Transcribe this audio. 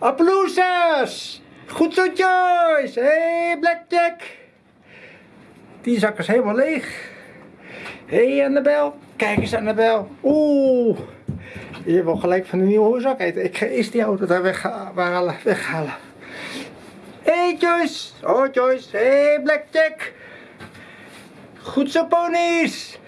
Applausjes, Goed zo, Joyce! Hé, hey, Blackjack! Die zak is helemaal leeg. Hé, hey, Annabel. Kijk eens, Annabel. Oeh. Je wil gelijk van de nieuwe zak eten. Ik ga eerst die auto daar weghalen. weghalen. Hé, hey, Joyce. Oh, Joyce. Hé, hey, Blackjack. Goed zo, ponies.